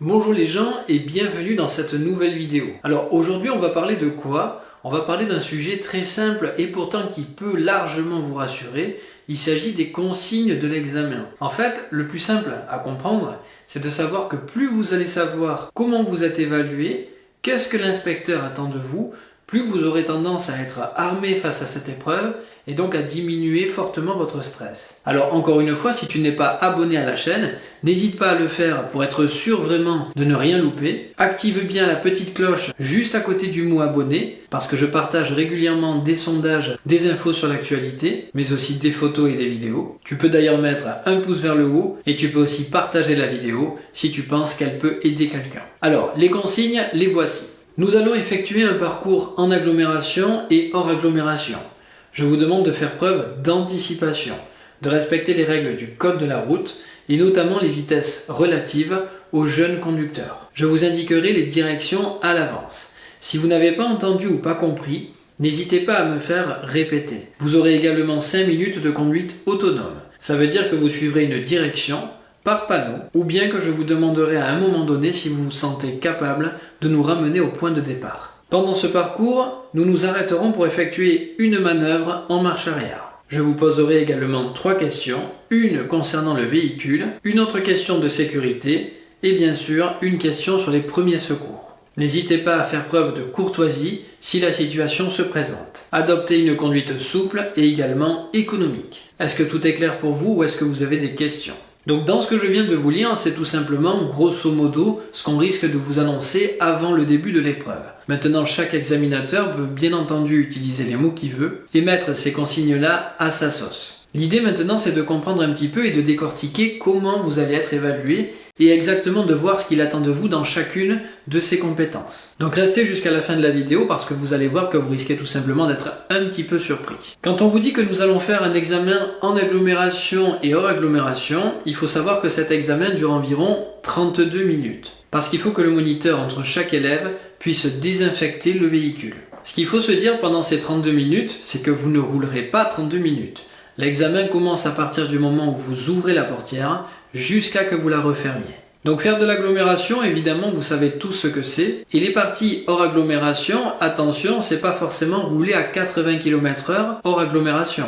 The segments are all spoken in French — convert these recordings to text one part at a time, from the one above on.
Bonjour les gens et bienvenue dans cette nouvelle vidéo. Alors aujourd'hui on va parler de quoi? On va parler d'un sujet très simple et pourtant qui peut largement vous rassurer. Il s'agit des consignes de l'examen. En fait, le plus simple à comprendre, c'est de savoir que plus vous allez savoir comment vous êtes évalué, qu'est-ce que l'inspecteur attend de vous, plus vous aurez tendance à être armé face à cette épreuve et donc à diminuer fortement votre stress. Alors encore une fois, si tu n'es pas abonné à la chaîne, n'hésite pas à le faire pour être sûr vraiment de ne rien louper. Active bien la petite cloche juste à côté du mot abonné parce que je partage régulièrement des sondages, des infos sur l'actualité, mais aussi des photos et des vidéos. Tu peux d'ailleurs mettre un pouce vers le haut et tu peux aussi partager la vidéo si tu penses qu'elle peut aider quelqu'un. Alors, les consignes, les voici. Nous allons effectuer un parcours en agglomération et hors agglomération. Je vous demande de faire preuve d'anticipation, de respecter les règles du code de la route et notamment les vitesses relatives aux jeunes conducteurs. Je vous indiquerai les directions à l'avance. Si vous n'avez pas entendu ou pas compris, n'hésitez pas à me faire répéter. Vous aurez également 5 minutes de conduite autonome. Ça veut dire que vous suivrez une direction par panneau, ou bien que je vous demanderai à un moment donné si vous vous sentez capable de nous ramener au point de départ. Pendant ce parcours, nous nous arrêterons pour effectuer une manœuvre en marche arrière. Je vous poserai également trois questions, une concernant le véhicule, une autre question de sécurité et bien sûr une question sur les premiers secours. N'hésitez pas à faire preuve de courtoisie si la situation se présente. Adoptez une conduite souple et également économique. Est-ce que tout est clair pour vous ou est-ce que vous avez des questions? Donc dans ce que je viens de vous lire, c'est tout simplement, grosso modo, ce qu'on risque de vous annoncer avant le début de l'épreuve. Maintenant, chaque examinateur peut bien entendu utiliser les mots qu'il veut et mettre ces consignes-là à sa sauce. L'idée maintenant, c'est de comprendre un petit peu et de décortiquer comment vous allez être évalué et exactement de voir ce qu'il attend de vous dans chacune de ces compétences. Donc restez jusqu'à la fin de la vidéo parce que vous allez voir que vous risquez tout simplement d'être un petit peu surpris. Quand on vous dit que nous allons faire un examen en agglomération et hors agglomération, il faut savoir que cet examen dure environ 32 minutes. Parce qu'il faut que le moniteur entre chaque élève puisse désinfecter le véhicule. Ce qu'il faut se dire pendant ces 32 minutes, c'est que vous ne roulerez pas 32 minutes. L'examen commence à partir du moment où vous ouvrez la portière jusqu'à que vous la refermiez. Donc faire de l'agglomération, évidemment, vous savez tous ce que c'est. Et les parties hors agglomération, attention, c'est pas forcément rouler à 80 km h hors agglomération.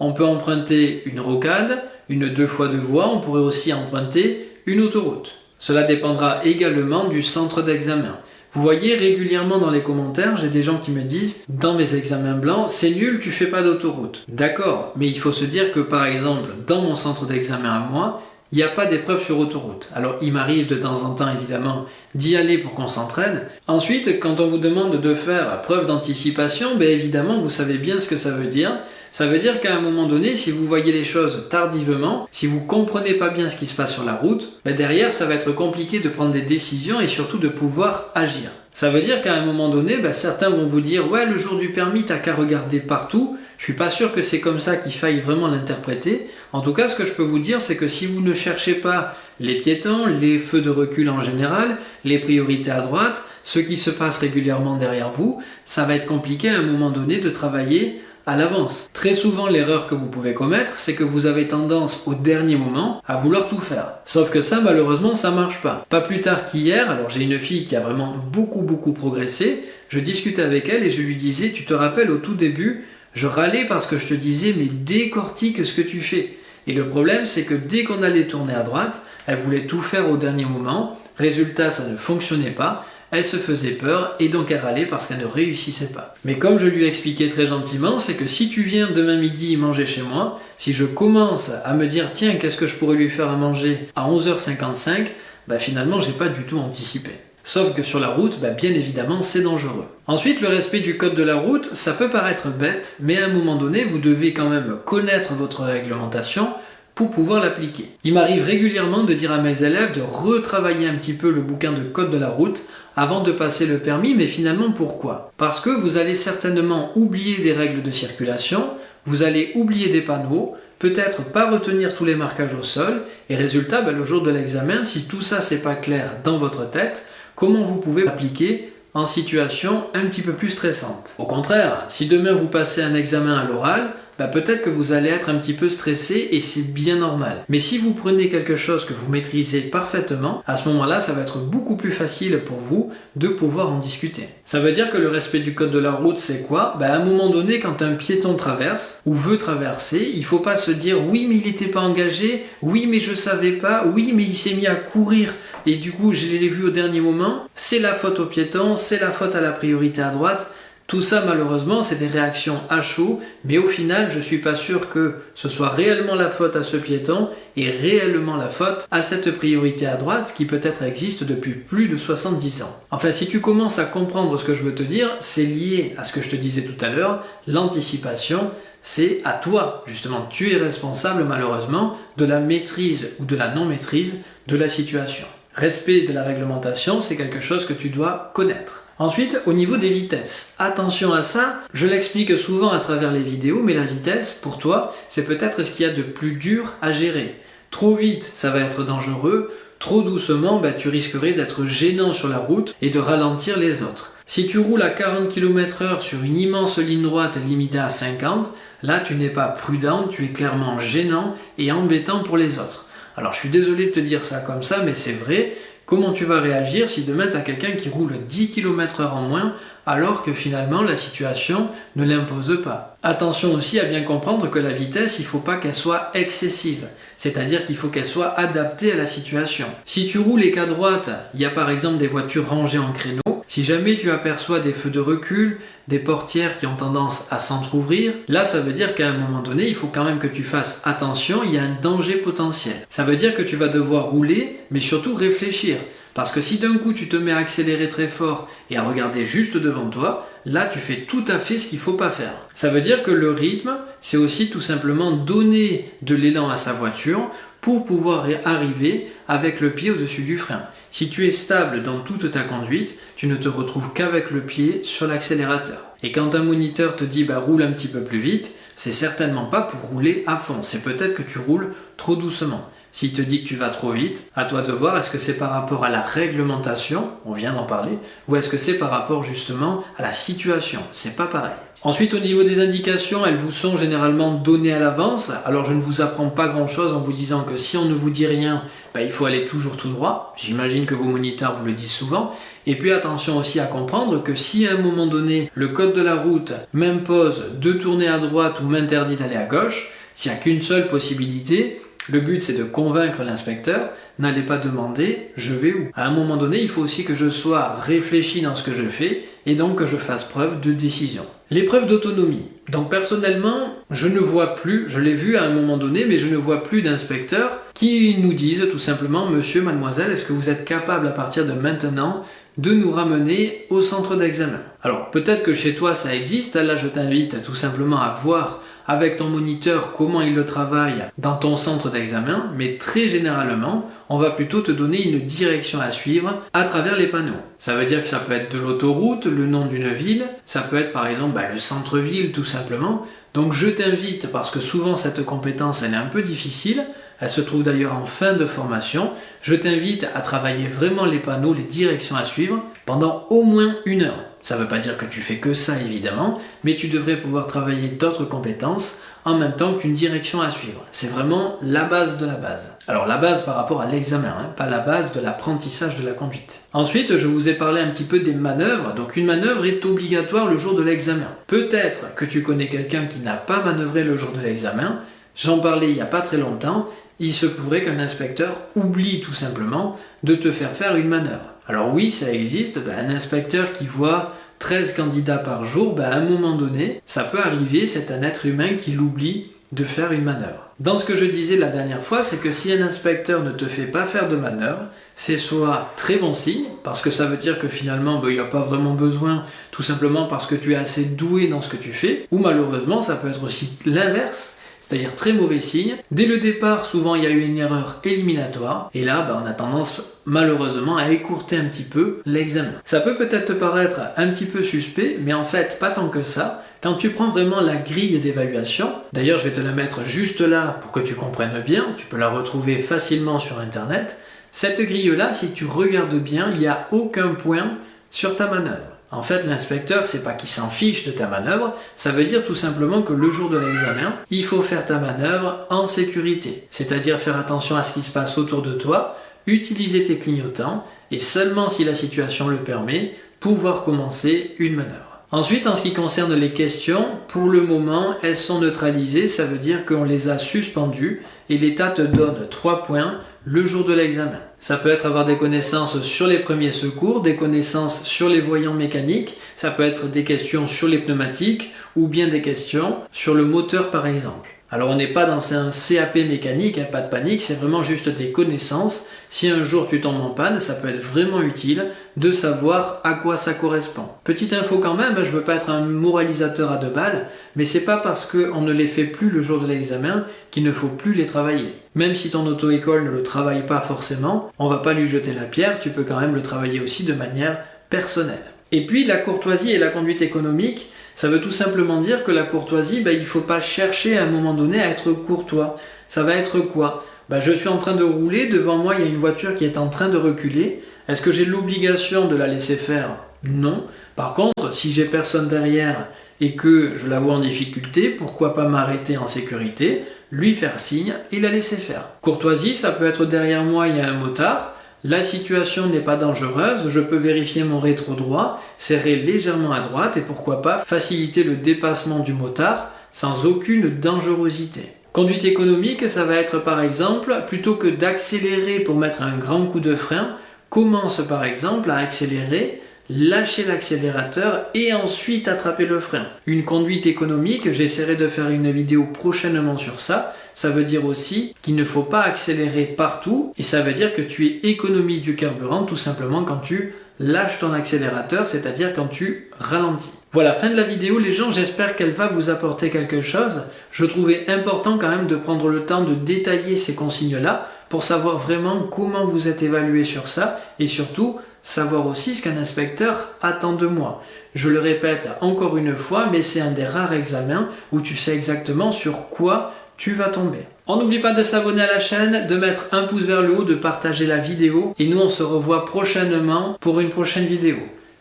On peut emprunter une rocade, une deux fois deux voies, on pourrait aussi emprunter une autoroute. Cela dépendra également du centre d'examen. Vous voyez régulièrement dans les commentaires, j'ai des gens qui me disent dans mes examens blancs, c'est nul, tu fais pas d'autoroute. D'accord, mais il faut se dire que par exemple, dans mon centre d'examen à moi, il n'y a pas d'épreuve sur autoroute. Alors il m'arrive de temps en temps évidemment d'y aller pour qu'on s'entraîne. Ensuite, quand on vous demande de faire preuve d'anticipation, ben évidemment vous savez bien ce que ça veut dire. Ça veut dire qu'à un moment donné, si vous voyez les choses tardivement, si vous comprenez pas bien ce qui se passe sur la route, ben derrière ça va être compliqué de prendre des décisions et surtout de pouvoir agir. Ça veut dire qu'à un moment donné, ben, certains vont vous dire ouais le jour du permis t'as qu'à regarder partout. Je suis pas sûr que c'est comme ça qu'il faille vraiment l'interpréter. En tout cas, ce que je peux vous dire, c'est que si vous ne cherchez pas les piétons, les feux de recul en général, les priorités à droite, ce qui se passe régulièrement derrière vous, ça va être compliqué à un moment donné de travailler à l'avance. Très souvent, l'erreur que vous pouvez commettre, c'est que vous avez tendance au dernier moment à vouloir tout faire. Sauf que ça, malheureusement, ça marche pas. Pas plus tard qu'hier, alors j'ai une fille qui a vraiment beaucoup beaucoup progressé, je discutais avec elle et je lui disais, tu te rappelles au tout début, je râlais parce que je te disais, mais décortique ce que tu fais. Et le problème, c'est que dès qu'on allait tourner à droite, elle voulait tout faire au dernier moment. Résultat, ça ne fonctionnait pas elle se faisait peur et donc elle râlait parce qu'elle ne réussissait pas. Mais comme je lui ai expliqué très gentiment, c'est que si tu viens demain midi manger chez moi, si je commence à me dire tiens qu'est-ce que je pourrais lui faire à manger à 11h55, bah finalement j'ai pas du tout anticipé. Sauf que sur la route, bah bien évidemment, c'est dangereux. Ensuite, le respect du code de la route, ça peut paraître bête, mais à un moment donné, vous devez quand même connaître votre réglementation pour pouvoir l'appliquer. Il m'arrive régulièrement de dire à mes élèves de retravailler un petit peu le bouquin de code de la route avant de passer le permis, mais finalement pourquoi? Parce que vous allez certainement oublier des règles de circulation, vous allez oublier des panneaux, peut-être pas retenir tous les marquages au sol, et résultat, ben, le jour de l'examen, si tout ça c'est pas clair dans votre tête, comment vous pouvez l'appliquer en situation un petit peu plus stressante? Au contraire, si demain vous passez un examen à l'oral, bah peut-être que vous allez être un petit peu stressé et c'est bien normal. Mais si vous prenez quelque chose que vous maîtrisez parfaitement, à ce moment-là, ça va être beaucoup plus facile pour vous de pouvoir en discuter. Ça veut dire que le respect du code de la route, c'est quoi? Bah À un moment donné, quand un piéton traverse ou veut traverser, il faut pas se dire oui, mais il n'était pas engagé, oui, mais je savais pas, oui, mais il s'est mis à courir et du coup, je l'ai vu au dernier moment. C'est la faute au piéton, c'est la faute à la priorité à droite. Tout ça, malheureusement, c'est des réactions à chaud, mais au final, je suis pas sûr que ce soit réellement la faute à ce piéton et réellement la faute à cette priorité à droite qui peut-être existe depuis plus de 70 ans. Enfin, si tu commences à comprendre ce que je veux te dire, c'est lié à ce que je te disais tout à l'heure, l'anticipation, c'est à toi, justement. Tu es responsable, malheureusement, de la maîtrise ou de la non-maîtrise de la situation. Respect de la réglementation, c'est quelque chose que tu dois connaître. Ensuite, au niveau des vitesses, attention à ça, je l'explique souvent à travers les vidéos, mais la vitesse, pour toi, c'est peut-être ce qu'il y a de plus dur à gérer. Trop vite, ça va être dangereux, trop doucement, bah, tu risquerais d'être gênant sur la route et de ralentir les autres. Si tu roules à 40 km h sur une immense ligne droite limitée à 50, là tu n'es pas prudent, tu es clairement gênant et embêtant pour les autres. Alors je suis désolé de te dire ça comme ça, mais c'est vrai, Comment tu vas réagir si demain tu as quelqu'un qui roule 10 km h en moins alors que finalement la situation ne l'impose pas? Attention aussi à bien comprendre que la vitesse, il ne faut pas qu'elle soit excessive, c'est-à-dire qu'il faut qu'elle soit adaptée à la situation. Si tu roules et qu'à droite, il y a par exemple des voitures rangées en créneau, si jamais tu aperçois des feux de recul, des portières qui ont tendance à s'entr'ouvrir, là ça veut dire qu'à un moment donné, il faut quand même que tu fasses attention, il y a un danger potentiel. Ça veut dire que tu vas devoir rouler, mais surtout réfléchir. Parce que si d'un coup tu te mets à accélérer très fort et à regarder juste devant toi, là tu fais tout à fait ce qu'il ne faut pas faire. Ça veut dire que le rythme, c'est aussi tout simplement donner de l'élan à sa voiture pour pouvoir arriver avec le pied au-dessus du frein. Si tu es stable dans toute ta conduite, tu ne te retrouves qu'avec le pied sur l'accélérateur. Et quand un moniteur te dit bah roule un petit peu plus vite, c'est certainement pas pour rouler à fond, c'est peut-être que tu roules trop doucement. S'il te dit que tu vas trop vite, à toi de voir est-ce que c'est par rapport à la réglementation, on vient d'en parler, ou est-ce que c'est par rapport justement à la situation. C'est pas pareil. Ensuite, au niveau des indications, elles vous sont généralement données à l'avance. Alors, je ne vous apprends pas grand-chose en vous disant que si on ne vous dit rien, bah, il faut aller toujours tout droit. J'imagine que vos moniteurs vous le disent souvent. Et puis, attention aussi à comprendre que si à un moment donné, le code de la route m'impose de tourner à droite ou m'interdit d'aller à gauche, s'il n'y a qu'une seule possibilité, le but, c'est de convaincre l'inspecteur. N'allez pas demander je vais où. À un moment donné, il faut aussi que je sois réfléchi dans ce que je fais et donc que je fasse preuve de décision. L'épreuve d'autonomie. Donc personnellement, je ne vois plus, je l'ai vu à un moment donné, mais je ne vois plus d'inspecteurs qui nous disent tout simplement Monsieur, mademoiselle, est-ce que vous êtes capable à partir de maintenant de nous ramener au centre d'examen? Alors peut-être que chez toi ça existe, là je t'invite tout simplement à voir avec ton moniteur comment il le travaille dans ton centre d'examen, mais très généralement, on va plutôt te donner une direction à suivre à travers les panneaux. Ça veut dire que ça peut être de l'autoroute, le nom d'une ville, ça peut être par exemple bah, le centre-ville tout simplement. Donc je t'invite, parce que souvent cette compétence elle est un peu difficile, elle se trouve d'ailleurs en fin de formation, je t'invite à travailler vraiment les panneaux, les directions à suivre pendant au moins une heure. Ça ne veut pas dire que tu fais que ça évidemment, mais tu devrais pouvoir travailler d'autres compétences en même temps qu'une direction à suivre. C'est vraiment la base de la base. Alors la base par rapport à l'examen, hein, pas la base de l'apprentissage de la conduite. Ensuite, je vous ai parlé un petit peu des manœuvres. Donc une manœuvre est obligatoire le jour de l'examen. Peut-être que tu connais quelqu'un qui n'a pas manœuvré le jour de l'examen. J'en parlais il n'y a pas très longtemps. Il se pourrait qu'un inspecteur oublie tout simplement de te faire faire une manœuvre. Alors oui, ça existe, ben, un inspecteur qui voit 13 candidats par jour, ben, à un moment donné, ça peut arriver, c'est un être humain qui l'oublie de faire une manœuvre. Dans ce que je disais la dernière fois, c'est que si un inspecteur ne te fait pas faire de manœuvre, c'est soit très bon signe, parce que ça veut dire que finalement ben, il n'y a pas vraiment besoin, tout simplement parce que tu es assez doué dans ce que tu fais, ou malheureusement ça peut être aussi l'inverse, c'est-à-dire très mauvais signe. Dès le départ, souvent il y a eu une erreur éliminatoire, et là bah, on a tendance malheureusement à écourter un petit peu l'examen. Ça peut peut-être te paraître un petit peu suspect, mais en fait pas tant que ça. Quand tu prends vraiment la grille d'évaluation, d'ailleurs je vais te la mettre juste là pour que tu comprennes bien, tu peux la retrouver facilement sur internet, cette grille là, si tu regardes bien, il n'y a aucun point sur ta manœuvre. En fait, l'inspecteur, c'est pas qu'il s'en fiche de ta manœuvre, ça veut dire tout simplement que le jour de l'examen, il faut faire ta manœuvre en sécurité. C'est-à-dire faire attention à ce qui se passe autour de toi, utiliser tes clignotants, et seulement si la situation le permet, pouvoir commencer une manœuvre. Ensuite, en ce qui concerne les questions, pour le moment, elles sont neutralisées, ça veut dire qu'on les a suspendues et l'État te donne 3 points le jour de l'examen. Ça peut être avoir des connaissances sur les premiers secours, des connaissances sur les voyants mécaniques, ça peut être des questions sur les pneumatiques ou bien des questions sur le moteur par exemple. Alors on n'est pas dans un CAP mécanique, hein, pas de panique, c'est vraiment juste des connaissances. Si un jour tu tombes en panne, ça peut être vraiment utile de savoir à quoi ça correspond. Petite info quand même, hein, je veux pas être un moralisateur à deux balles, mais c'est pas parce qu'on ne les fait plus le jour de l'examen qu'il ne faut plus les travailler. Même si ton auto-école ne le travaille pas forcément, on va pas lui jeter la pierre, tu peux quand même le travailler aussi de manière personnelle. Et puis la courtoisie et la conduite économique, ça veut tout simplement dire que la courtoisie, ben, il ne faut pas chercher à un moment donné à être courtois. Ça va être quoi? Ben, Je suis en train de rouler, devant moi il y a une voiture qui est en train de reculer. Est-ce que j'ai l'obligation de la laisser faire? Non. Par contre, si j'ai personne derrière et que je la vois en difficulté, pourquoi pas m'arrêter en sécurité, lui faire signe et la laisser faire? Courtoisie, ça peut être derrière moi il y a un motard, la situation n'est pas dangereuse, je peux vérifier mon rétro droit, serrer légèrement à droite et pourquoi pas faciliter le dépassement du motard sans aucune dangerosité. Conduite économique, ça va être par exemple, plutôt que d'accélérer pour mettre un grand coup de frein, commence par exemple à accélérer lâcher l'accélérateur et ensuite attraper le frein. Une conduite économique, j'essaierai de faire une vidéo prochainement sur ça, ça veut dire aussi qu'il ne faut pas accélérer partout et ça veut dire que tu économises du carburant tout simplement quand tu lâches ton accélérateur, c'est-à-dire quand tu ralentis. Voilà, fin de la vidéo les gens, j'espère qu'elle va vous apporter quelque chose. Je trouvais important quand même de prendre le temps de détailler ces consignes-là pour savoir vraiment comment vous êtes évalué sur ça et surtout savoir aussi ce qu'un inspecteur attend de moi. Je le répète encore une fois, mais c'est un des rares examens où tu sais exactement sur quoi tu vas tomber. On n'oublie pas de s'abonner à la chaîne, de mettre un pouce vers le haut, de partager la vidéo et nous on se revoit prochainement pour une prochaine vidéo.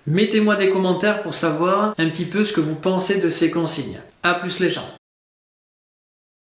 Mettez-moi des commentaires pour savoir un petit peu ce que vous pensez de ces consignes. A plus les gens